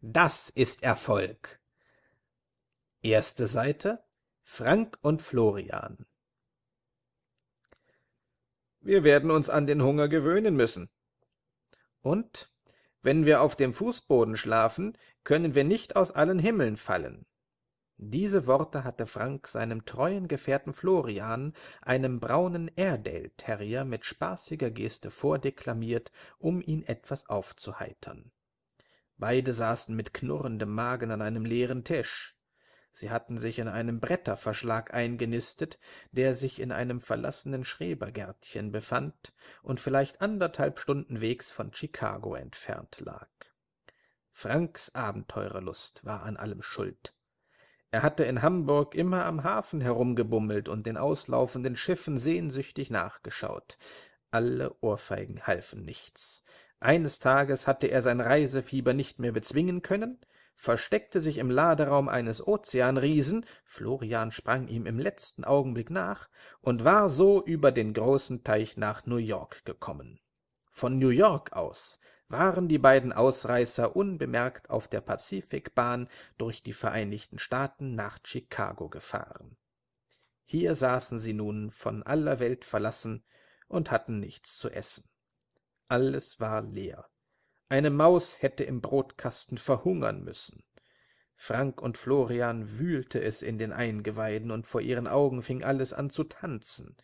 Das ist Erfolg. Erste Seite Frank und Florian Wir werden uns an den Hunger gewöhnen müssen. Und wenn wir auf dem Fußboden schlafen, können wir nicht aus allen Himmeln fallen. Diese Worte hatte Frank seinem treuen Gefährten Florian, einem braunen Airedale-Terrier, mit spaßiger Geste vordeklamiert, um ihn etwas aufzuheitern. Beide saßen mit knurrendem Magen an einem leeren Tisch. Sie hatten sich in einem Bretterverschlag eingenistet, der sich in einem verlassenen Schrebergärtchen befand und vielleicht anderthalb Stunden Wegs von Chicago entfernt lag. Franks Abenteurerlust war an allem schuld. Er hatte in Hamburg immer am Hafen herumgebummelt und den auslaufenden Schiffen sehnsüchtig nachgeschaut. Alle Ohrfeigen halfen nichts. Eines Tages hatte er sein Reisefieber nicht mehr bezwingen können, versteckte sich im Laderaum eines Ozeanriesen, Florian sprang ihm im letzten Augenblick nach und war so über den großen Teich nach New York gekommen. Von New York aus waren die beiden Ausreißer unbemerkt auf der Pazifikbahn durch die Vereinigten Staaten nach Chicago gefahren. Hier saßen sie nun von aller Welt verlassen und hatten nichts zu essen. Alles war leer. Eine Maus hätte im Brotkasten verhungern müssen. Frank und Florian wühlte es in den Eingeweiden, und vor ihren Augen fing alles an zu tanzen.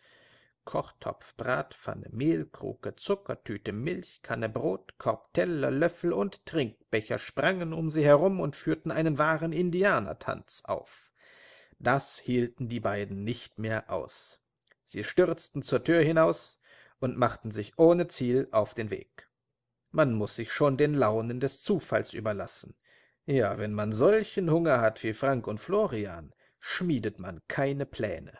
Kochtopf, Bratpfanne, Mehlkruke, Zuckertüte, Milchkanne, Brot, Korb, Teller, Löffel und Trinkbecher sprangen um sie herum und führten einen wahren Indianertanz auf. Das hielten die beiden nicht mehr aus. Sie stürzten zur Tür hinaus und machten sich ohne Ziel auf den Weg. Man muss sich schon den Launen des Zufalls überlassen. Ja, wenn man solchen Hunger hat wie Frank und Florian, schmiedet man keine Pläne.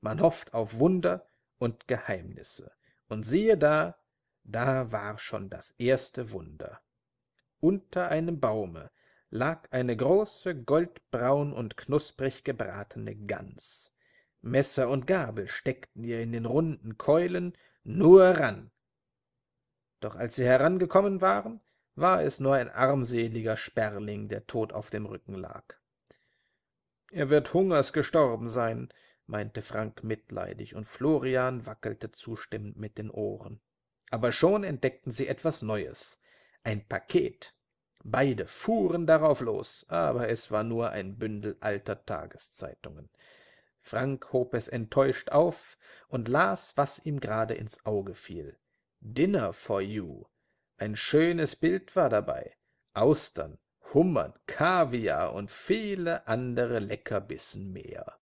Man hofft auf Wunder und Geheimnisse. Und siehe da, da war schon das erste Wunder. Unter einem Baume lag eine große, goldbraun und knusprig gebratene Gans. Messer und Gabel steckten ihr in den runden Keulen, nur ran. Doch als sie herangekommen waren, war es nur ein armseliger Sperling, der tot auf dem Rücken lag. Er wird hungers gestorben sein, meinte Frank mitleidig, und Florian wackelte zustimmend mit den Ohren. Aber schon entdeckten sie etwas Neues. Ein Paket. Beide fuhren darauf los, aber es war nur ein Bündel alter Tageszeitungen. Frank hob es enttäuscht auf und las, was ihm gerade ins Auge fiel. Dinner for you. Ein schönes Bild war dabei. Austern, Hummern, Kaviar und viele andere Leckerbissen mehr.